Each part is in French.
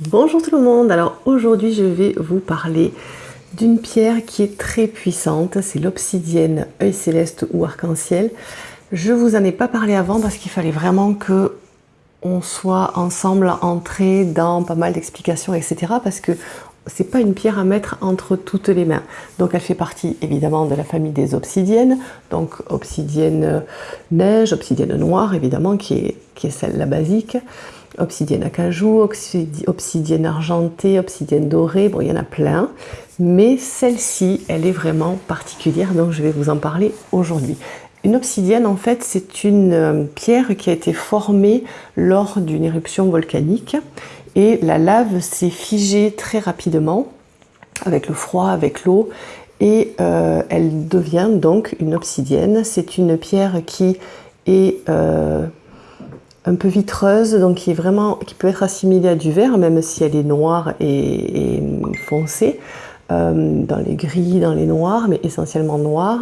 Bonjour tout le monde, alors aujourd'hui je vais vous parler d'une pierre qui est très puissante, c'est l'obsidienne œil céleste ou arc-en-ciel. Je vous en ai pas parlé avant parce qu'il fallait vraiment que on soit ensemble entrés dans pas mal d'explications etc parce que c'est pas une pierre à mettre entre toutes les mains. Donc elle fait partie évidemment de la famille des obsidiennes, donc obsidienne neige, obsidienne noire évidemment qui est, qui est celle la basique obsidienne acajou, obsidienne argentée, obsidienne dorée, bon il y en a plein, mais celle-ci elle est vraiment particulière donc je vais vous en parler aujourd'hui. Une obsidienne en fait c'est une euh, pierre qui a été formée lors d'une éruption volcanique et la lave s'est figée très rapidement avec le froid, avec l'eau et euh, elle devient donc une obsidienne. C'est une pierre qui est euh, un peu vitreuse, donc qui, est vraiment, qui peut être assimilée à du verre, même si elle est noire et, foncée, euh, dans les gris, dans les noirs, mais essentiellement noire.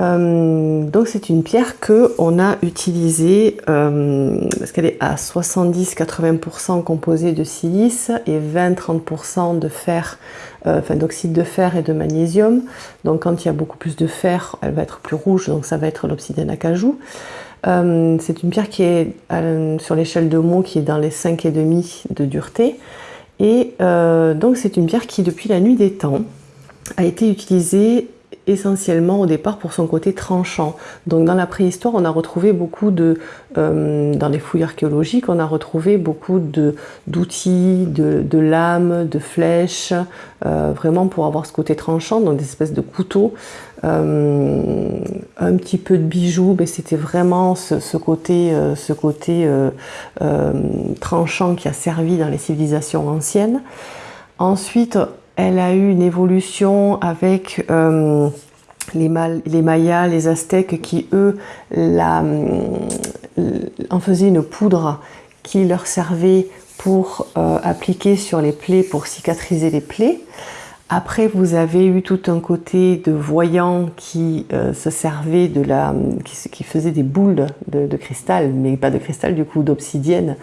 Euh, donc c'est une pierre que on a utilisée euh, parce qu'elle est à 70-80% composée de silice et 20-30% de fer, enfin d'oxyde de fer et de magnésium. Donc quand il y a beaucoup plus de fer, elle va être plus rouge, donc ça va être l'obsidienne acajou. Euh, c'est une pierre qui est euh, sur l'échelle de Mont qui est dans les 5,5 de dureté. Et euh, donc c'est une pierre qui, depuis la nuit des temps, a été utilisée essentiellement au départ pour son côté tranchant. Donc dans la préhistoire, on a retrouvé beaucoup de, dans les fouilles archéologiques, on a retrouvé beaucoup d'outils, de, de, lames, de flèches, vraiment pour avoir ce côté tranchant, donc des espèces de couteaux euh, un petit peu de bijoux, mais c'était vraiment ce, côté, ce côté euh, euh, tranchant qui a servi dans les civilisations anciennes. Ensuite, elle a eu une évolution avec les, les, Mayas, les Aztèques qui, eux, la, en faisaient une poudre qui leur servait pour appliquer sur les plaies, pour cicatriser les plaies. Après, vous avez eu tout un côté de voyants qui euh, se servait de la, qui, faisait des boules de, cristal, mais pas de cristal du coup, d'obsidienne,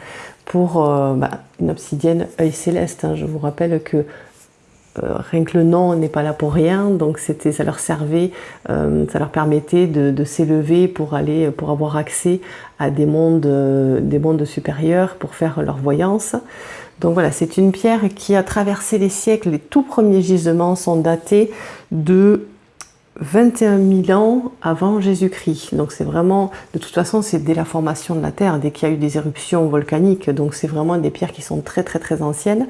pour euh, bah, une obsidienne œil céleste. Hein. Je vous rappelle que euh, rien que le nom n'est pas là pour rien, donc c'était, ça leur servait, ça leur permettait de, s'élever pour aller, pour avoir accès à des mondes, des mondes supérieurs, pour faire leur voyance. Donc voilà, c'est une pierre qui a traversé les siècles. Les tout premiers gisements sont datés de 21 000 ans avant Jésus-Christ. Donc c'est vraiment, de toute façon, c'est dès la formation de la Terre, dès qu'il y a eu des éruptions volcaniques. Donc c'est vraiment des pierres qui sont très très très anciennes.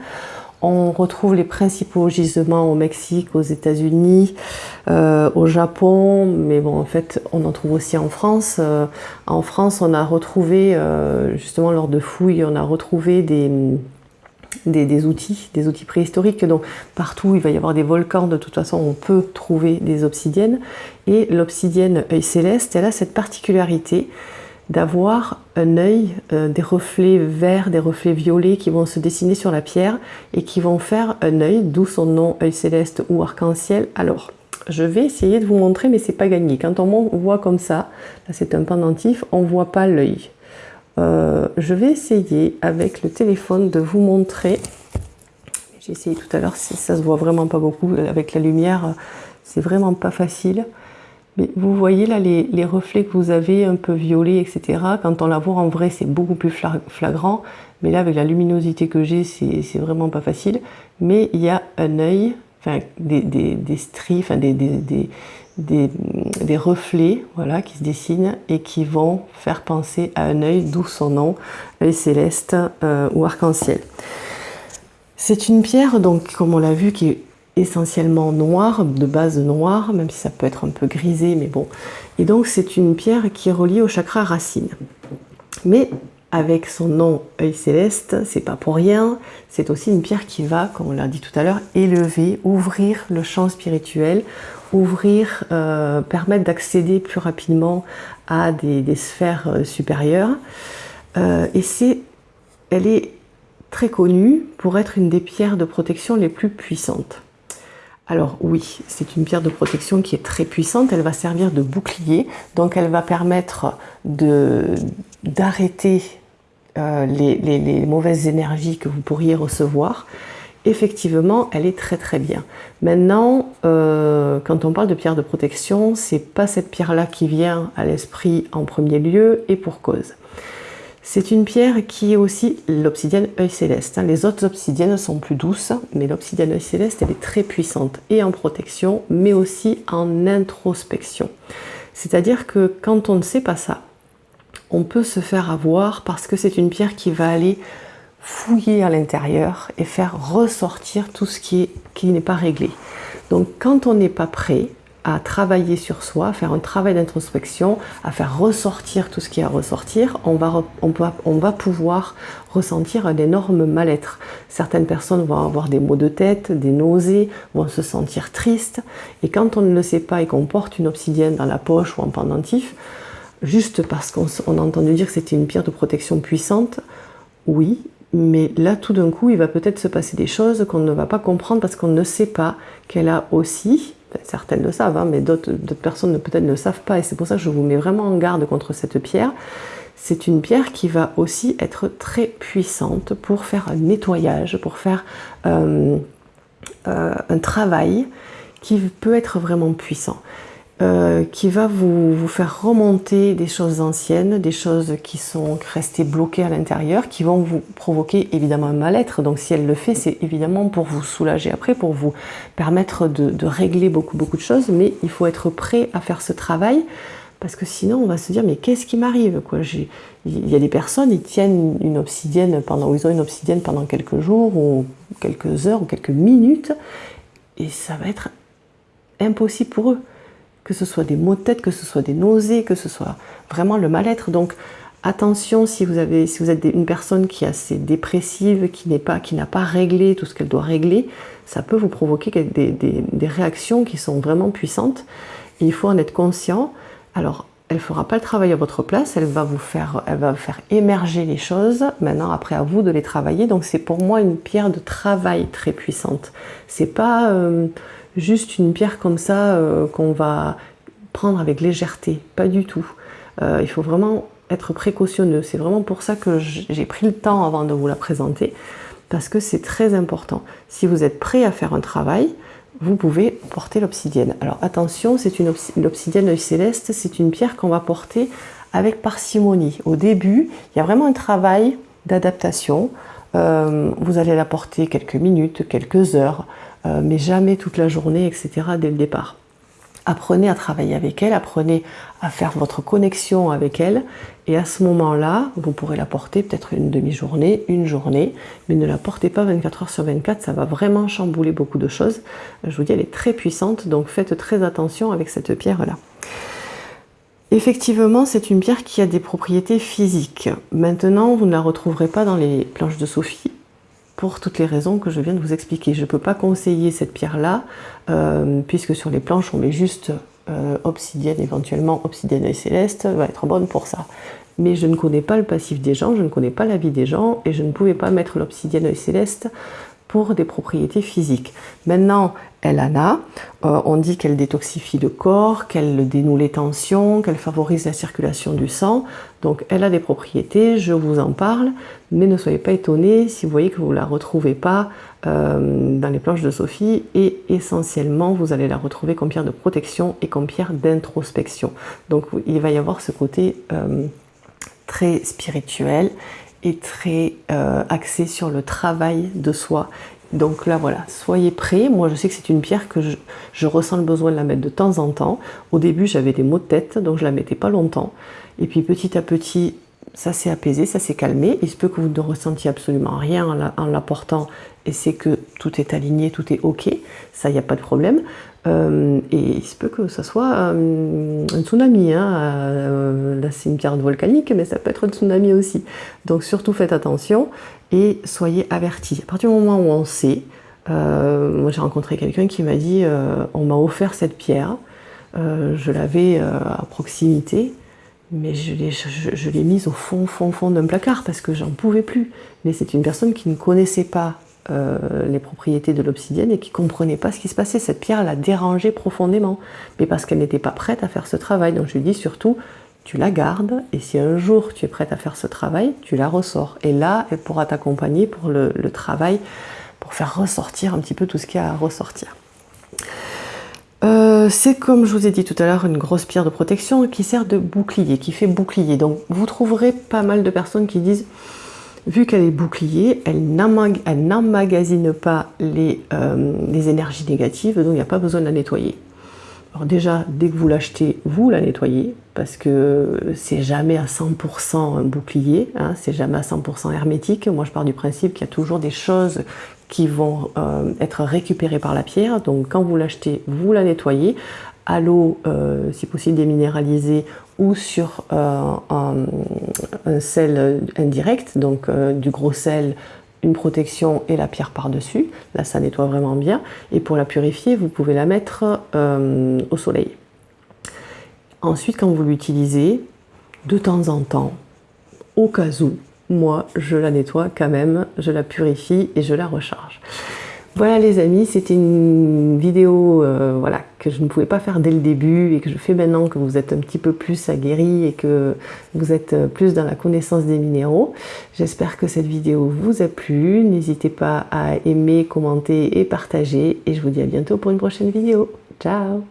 On retrouve les principaux gisements au Mexique, aux États-Unis, euh, au Japon, mais bon, en fait, on en trouve aussi en France. Euh, en France, on a retrouvé, euh, justement lors de fouilles, on a retrouvé des, outils, des outils préhistoriques. Donc partout il va y avoir des volcans, de toute façon on peut trouver des obsidiennes. Et l'obsidienne œil céleste, elle a cette particularité d'avoir un œil, euh, des reflets verts, des reflets violets qui vont se dessiner sur la pierre et qui vont faire un œil, d'où son nom œil céleste ou arc-en-ciel. Alors, je vais essayer de vous montrer, mais c'est pas gagné. Quand on voit comme ça, là c'est un pendentif, on voit pas l'œil. Euh, je vais essayer avec le téléphone de vous montrer. J'ai essayé tout à l'heure, ça se voit vraiment pas beaucoup avec la lumière, c'est vraiment pas facile. Vous voyez là les, reflets que vous avez un peu violets, etc. Quand on la voit en vrai, c'est beaucoup plus flagrant. Mais là, avec la luminosité que j'ai, c'est vraiment pas facile. Mais il y a un œil, enfin des, des, stries, enfin des, des, reflets voilà, qui se dessinent et qui vont faire penser à un œil, d'où son nom, œil céleste euh, ou arc-en-ciel. C'est une pierre, donc comme on l'a vu, qui est essentiellement noire, de base noire, même si ça peut être un peu grisé, mais bon. Et donc c'est une pierre qui est reliée au chakra racine. Mais avec son nom œil céleste, c'est pas pour rien, c'est aussi une pierre qui va, comme on l'a dit tout à l'heure, élever, ouvrir le champ spirituel, ouvrir, euh, permettre d'accéder plus rapidement à des, sphères euh, supérieures. Euh, et c'est, elle est très connue pour être une des pierres de protection les plus puissantes. Alors oui, c'est une pierre de protection qui est très puissante, elle va servir de bouclier, donc elle va permettre d'arrêter les, mauvaises énergies que vous pourriez recevoir, effectivement, elle est très très bien. Maintenant, quand on parle de pierre de protection, c'est pas cette pierre-là qui vient à l'esprit en premier lieu et pour cause. C'est une pierre qui est aussi l'obsidienne œil céleste. Hein. Les autres obsidiennes sont plus douces, mais l'obsidienne œil céleste, elle est très puissante et en protection, mais aussi en introspection. C'est-à-dire que quand on ne sait pas ça, on peut se faire avoir parce que c'est une pierre qui va aller fouiller à l'intérieur et faire ressortir tout ce qui n'est pas réglé. Donc quand on n'est pas prêt, à travailler sur soi, à faire un travail d'introspection, à faire ressortir tout ce qui a à ressortir, on va, on, on va pouvoir ressentir un énorme mal-être. Certaines personnes vont avoir des maux de tête, des nausées, vont se sentir tristes. Et quand on ne le sait pas et qu'on porte une obsidienne dans la poche ou en pendentif, juste parce qu'on a entendu dire que c'était une pierre de protection puissante, oui, mais là tout d'un coup il va peut-être se passer des choses qu'on ne va pas comprendre parce qu'on ne sait pas qu'elle a aussi certaines le savent, hein, mais d'autres personnes peut-être ne le savent pas, et c'est pour ça que je vous mets vraiment en garde contre cette pierre. C'est une pierre qui va aussi être très puissante pour faire un nettoyage, pour faire euh, euh, un travail qui peut être vraiment puissant. Euh, qui va vous, faire remonter des choses anciennes, des choses qui sont restées bloquées à l'intérieur, qui vont vous provoquer évidemment un mal-être. Donc si elle le fait, c'est évidemment pour vous soulager après, pour vous permettre de, régler beaucoup beaucoup de choses, mais il faut être prêt à faire ce travail, parce que sinon on va se dire mais qu'est-ce qui m'arrive Il y a des personnes, ils tiennent une obsidienne pendant, ils ont une obsidienne pendant quelques jours, ou quelques heures, ou quelques minutes, et ça va être impossible pour eux que ce soit des maux de tête, que ce soit des nausées, que ce soit vraiment le mal-être. Donc attention si vous, avez, si vous êtes une personne qui est assez dépressive, qui n'a pas, pas réglé tout ce qu'elle doit régler, ça peut vous provoquer des, des, réactions qui sont vraiment puissantes. il faut en être conscient. Alors, elle ne fera pas le travail à votre place, elle va vous faire, elle va faire émerger les choses. Maintenant, après à vous de les travailler. Donc, c'est pour moi une pierre de travail très puissante. C'est pas euh, juste une pierre comme ça euh, qu'on va prendre avec légèreté, pas du tout. Euh, il faut vraiment être précautionneux. C'est vraiment pour ça que j'ai pris le temps avant de vous la présenter, parce que c'est très important. Si vous êtes prêt à faire un travail, vous pouvez porter l'obsidienne. Alors attention, c'est une céleste, c'est une pierre qu'on va porter avec parcimonie. Au début, il y a vraiment un travail d'adaptation. Euh, vous allez la porter quelques minutes, quelques heures. Euh, mais jamais toute la journée, etc. dès le départ. Apprenez à travailler avec elle, apprenez à faire votre connexion avec elle, et à ce moment-là, vous pourrez la porter peut-être une demi-journée, une journée, mais ne la portez pas 24 heures sur 24, ça va vraiment chambouler beaucoup de choses. Je vous dis, elle est très puissante, donc faites très attention avec cette pierre-là. Effectivement, c'est une pierre qui a des propriétés physiques. Maintenant, vous ne la retrouverez pas dans les planches de Sophie, pour toutes les raisons que je viens de vous expliquer. Je ne peux pas conseiller cette pierre-là, euh, puisque sur les planches, on met juste euh, obsidienne, éventuellement obsidienne et céleste, va être bonne pour ça. Mais je ne connais pas le passif des gens, je ne connais pas la vie des gens, et je ne pouvais pas mettre l'obsidienne et céleste pour des propriétés physiques. Maintenant, elle en a. Euh, on dit qu'elle détoxifie le corps, qu'elle dénoue les tensions, qu'elle favorise la circulation du sang. Donc elle a des propriétés, je vous en parle, mais ne soyez pas étonnés si vous voyez que vous ne la retrouvez pas euh, dans les planches de Sophie et essentiellement vous allez la retrouver comme pierre de protection et comme pierre d'introspection. Donc il va y avoir ce côté euh, très spirituel et très axé sur le travail de soi donc là, voilà, soyez prêts. Moi, je sais que c'est une pierre que je, ressens le besoin de la mettre de temps en temps. Au début, j'avais des maux de tête, donc je la mettais pas longtemps. Et puis petit à petit, ça s'est apaisé, ça s'est calmé. Il se peut que vous ne ressentiez absolument rien en la, portant et c'est que tout est aligné, tout est ok. Ça, il n'y a pas de problème. Euh, et il se peut que ça soit euh, un tsunami. Hein. Euh, là, c'est une pierre volcanique, mais ça peut être un tsunami aussi. Donc surtout faites attention et soyez avertis. À partir du moment où on sait, euh, moi j'ai rencontré quelqu'un qui m'a dit euh, on m'a offert cette pierre, je l'avais à proximité, mais je l'ai mise au fond, fond, fond d'un placard parce que j'en pouvais plus. Mais c'est une personne qui ne connaissait pas les propriétés de l'obsidienne et qui comprenait pas ce qui se passait. Cette pierre l'a dérangée profondément, mais parce qu'elle n'était pas prête à faire ce travail. Donc je lui dis surtout, tu la gardes et si un jour tu es prête à faire ce travail, tu la ressors. Et là, elle pourra t'accompagner pour le, travail, pour faire ressortir un petit peu tout ce qu'il y a à ressortir. Euh, c'est comme je vous ai dit tout à l'heure une grosse pierre de protection qui sert de bouclier, qui fait bouclier. Donc vous trouverez pas mal de personnes qui disent vu qu'elle est bouclier, elle n'emmagasine pas les, euh, les énergies négatives, donc il n'y a pas besoin de la nettoyer. Alors déjà, dès que vous l'achetez, vous la nettoyez, parce que c'est jamais à 100% un bouclier, hein, c'est jamais à 100% hermétique. Moi, je pars du principe qu'il y a toujours des choses qui vont euh, être récupérées par la pierre. Donc, quand vous l'achetez, vous la nettoyez à l'eau, euh, si possible déminéralisée, ou sur euh, un, sel indirect, donc du gros sel une protection et la pierre par-dessus. Là, ça nettoie vraiment bien. Et pour la purifier, vous pouvez la mettre euh, au soleil. Ensuite, quand vous l'utilisez, de temps en temps, au cas où, moi, je la nettoie quand même, je la purifie et je la recharge. Voilà les amis, c'était une vidéo euh, voilà, que je ne pouvais pas faire dès le début et que je fais maintenant que vous êtes un petit peu plus aguerri et que vous êtes plus dans la connaissance des minéraux. J'espère que cette vidéo vous a plu. N'hésitez pas à aimer, commenter et partager. Et je vous dis à bientôt pour une prochaine vidéo. Ciao